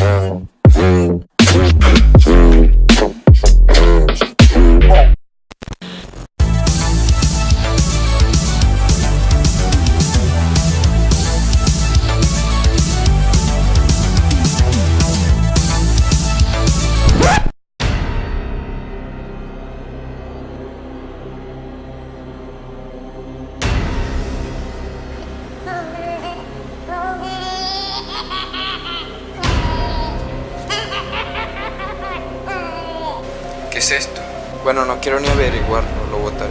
¿Qué es esto? Bueno, no quiero ni averiguarlo, lo mismo.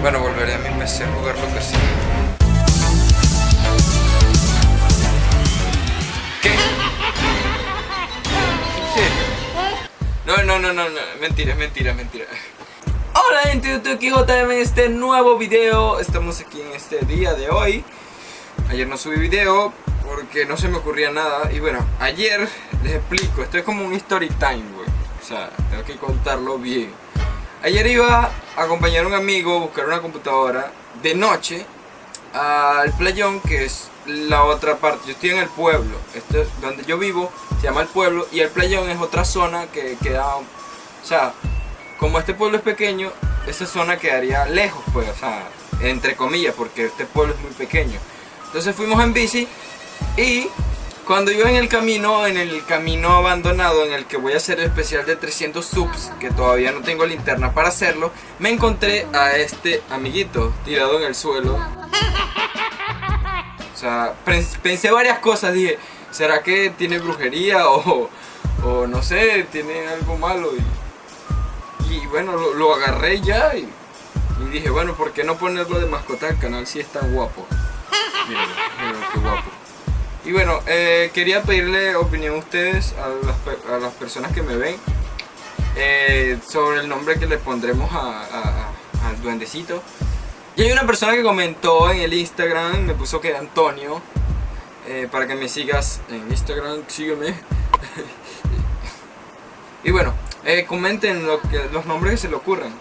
Bueno, volveré a mi PC a jugar lo que sea. ¿Qué? No, no, no, no, no, mentira, mentira, mentira. Hola gente YouTube, aquí JM en este nuevo video Estamos aquí en este día de hoy Ayer no subí video porque no se me ocurría nada Y bueno, ayer les explico, esto es como un story time, güey O sea, tengo que contarlo bien Ayer iba a acompañar a un amigo a buscar una computadora de noche al playón que es la otra parte. Yo estoy en el pueblo, esto es donde yo vivo, se llama el pueblo y el playón es otra zona que queda, o sea, como este pueblo es pequeño, esa zona quedaría lejos, pues, o sea, entre comillas, porque este pueblo es muy pequeño. Entonces fuimos en bici y cuando iba en el camino, en el camino abandonado en el que voy a hacer el especial de 300 subs, que todavía no tengo linterna para hacerlo, me encontré a este amiguito tirado en el suelo. O sea, pensé varias cosas, dije, ¿será que tiene brujería o, o no sé, tiene algo malo? Y, y bueno, lo, agarré ya y, y, dije, bueno, ¿por qué no ponerlo de mascota al canal si es tan guapo? Y bueno, eh, quería pedirle opinión a ustedes, a las, a las personas que me ven, eh, sobre el nombre que le pondremos a, a, al duendecito. Y hay una persona que comentó en el Instagram, me puso que era Antonio, eh, para que me sigas en Instagram, sígueme. y bueno, comenten lo que, los nombres que se le ocurran.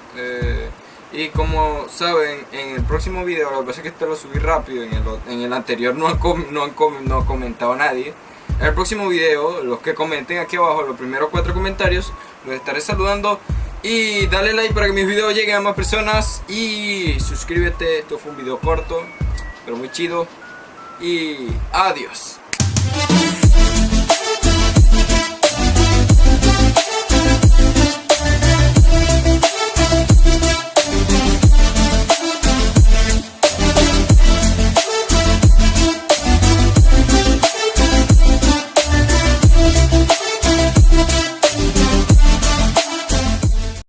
Y como saben, en el próximo video, lo que pasa es que este lo subí rápido, en el, en el anterior no, han, no, no ha comentado nadie. En el próximo video, los que comenten aquí abajo, los primeros cuatro comentarios, los estaré saludando. Y dale like para que mis videos lleguen a más personas. Y suscríbete, esto fue un video corto, pero muy chido. Y adiós.